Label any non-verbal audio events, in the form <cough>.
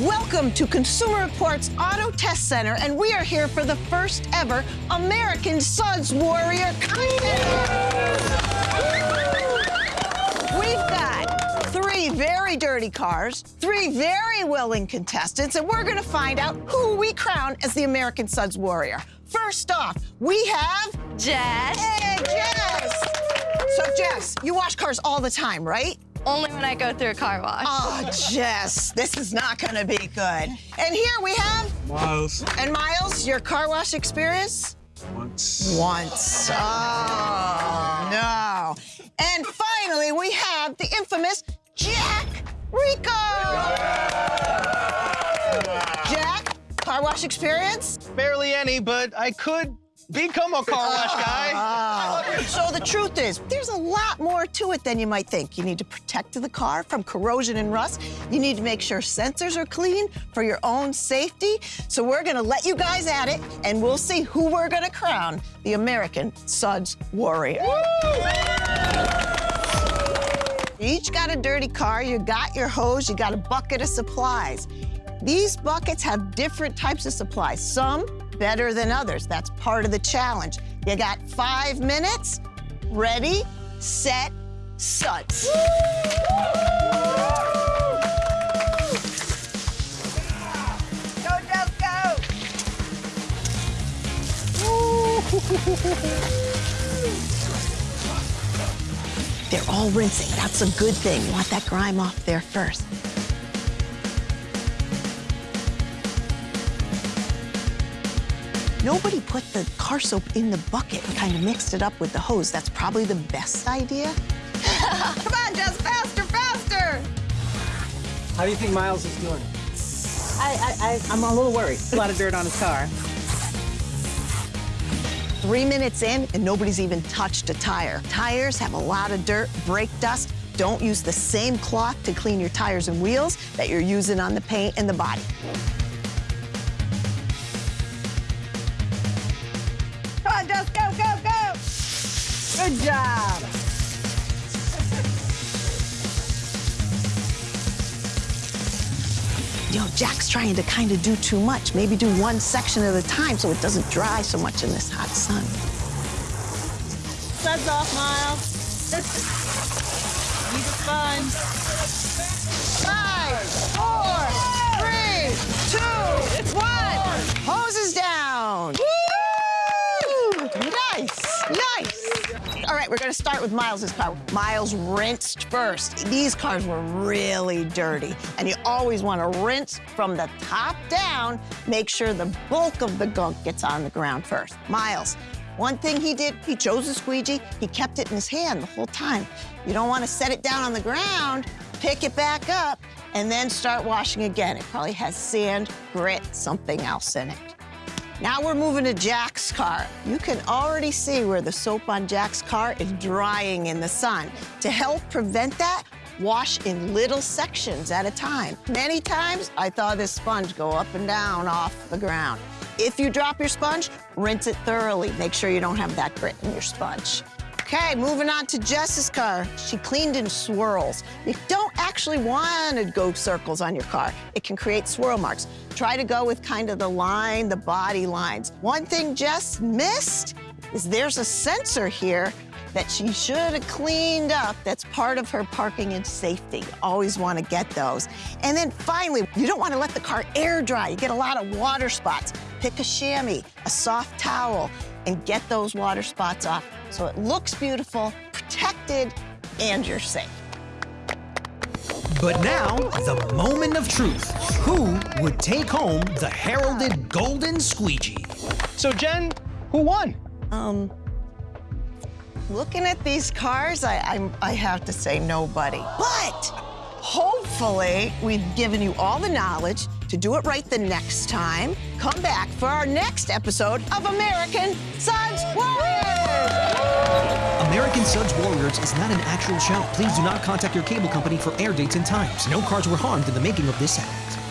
Welcome to Consumer Reports Auto Test Center, and we are here for the first ever American Suds Warrior contest. We've got three very dirty cars, three very willing contestants, and we're going to find out who we crown as the American Suds Warrior. First off, we have Jess. Hey, Jess. So, Jess, you wash cars all the time, right? Only when I go through a car wash. Oh, Jess, this is not going to be good. And here we have Miles. And Miles, your car wash experience? Once. Once. Oh, no. And finally, we have the infamous Jack Rico. Jack, car wash experience? Barely any, but I could become a car wash guy. So the truth is, there's a lot more to it than you might think. You need to protect the car from corrosion and rust. You need to make sure sensors are clean for your own safety. So we're gonna let you guys at it, and we'll see who we're gonna crown the American Suds Warrior. You each got a dirty car, you got your hose, you got a bucket of supplies. These buckets have different types of supplies. Some better than others. That's part of the challenge. You got five minutes. Ready, set, suds. Go, Jeff, go! <laughs> They're all rinsing. That's a good thing. You want that grime off there first. Nobody put the car soap in the bucket and kind of mixed it up with the hose. That's probably the best idea. <laughs> Come on, Jess, faster, faster! How do you think Miles is doing? I, I, I, I'm a little worried. A lot of dirt on his car. Three minutes in, and nobody's even touched a tire. Tires have a lot of dirt, brake dust. Don't use the same cloth to clean your tires and wheels that you're using on the paint and the body. Good job. You know, Jack's trying to kind of do too much. Maybe do one section at a time so it doesn't dry so much in this hot sun. Suds off, Miles. Use a sponge. Nice, nice. All right, we're gonna start with Miles's car. Miles rinsed first. These cars were really dirty, and you always wanna rinse from the top down, make sure the bulk of the gunk gets on the ground first. Miles, one thing he did, he chose a squeegee, he kept it in his hand the whole time. You don't wanna set it down on the ground, pick it back up, and then start washing again. It probably has sand, grit, something else in it. Now we're moving to Jack's car. You can already see where the soap on Jack's car is drying in the sun. To help prevent that, wash in little sections at a time. Many times, I saw this sponge go up and down off the ground. If you drop your sponge, rinse it thoroughly. Make sure you don't have that grit in your sponge. Okay, moving on to Jess's car. She cleaned in swirls. You don't actually want to go circles on your car. It can create swirl marks. Try to go with kind of the line, the body lines. One thing Jess missed is there's a sensor here that she should have cleaned up that's part of her parking and safety. Always want to get those. And then finally, you don't want to let the car air dry. You get a lot of water spots. Pick a chamois, a soft towel, and get those water spots off so it looks beautiful, protected, and you're safe. But now, the moment of truth. Who would take home the heralded golden squeegee? So, Jen, who won? Um, looking at these cars, I, I, I have to say nobody. But hopefully, we've given you all the knowledge to do it right the next time. Come back for our next episode of American Suds Warriors! American Suds Warriors is not an actual show. Please do not contact your cable company for air dates and times. No cars were harmed in the making of this segment.